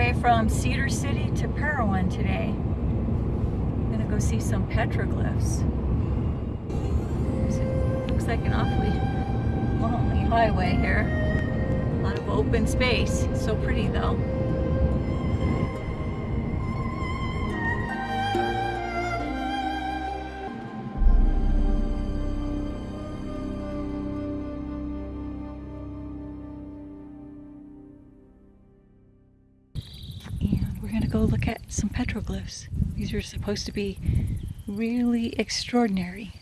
way from Cedar City to Parowan today. I'm gonna go see some petroglyphs. Looks like an awfully lonely highway here. A lot of open space. So pretty though. We're gonna go look at some petroglyphs. These are supposed to be really extraordinary.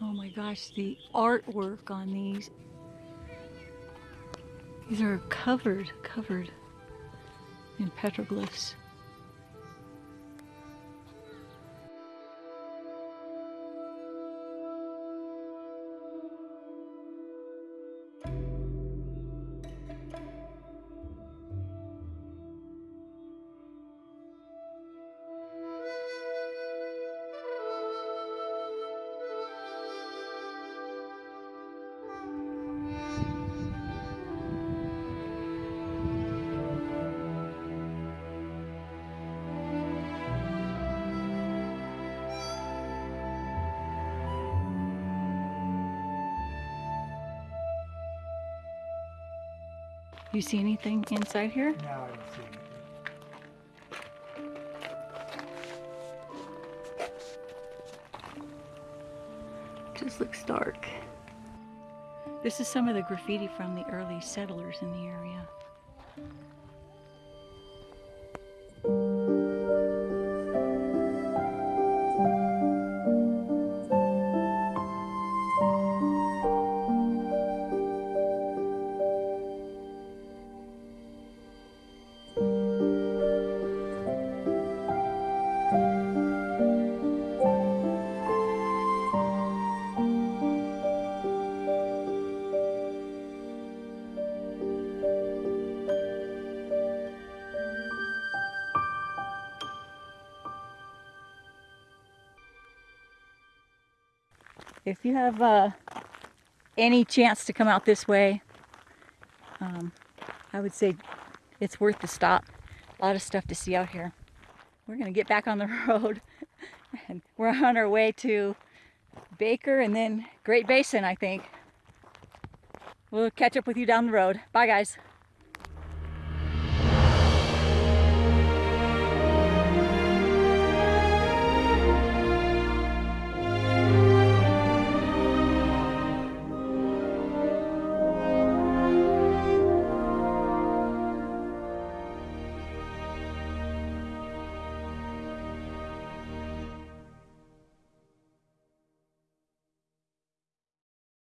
Oh my gosh, the artwork on these. These are covered, covered in petroglyphs. You see anything inside here? No, I don't see anything. Just looks dark. This is some of the graffiti from the early settlers in the area. If you have uh, any chance to come out this way, um, I would say it's worth the stop. A lot of stuff to see out here. We're gonna get back on the road and we're on our way to Baker and then Great Basin, I think. We'll catch up with you down the road. Bye guys.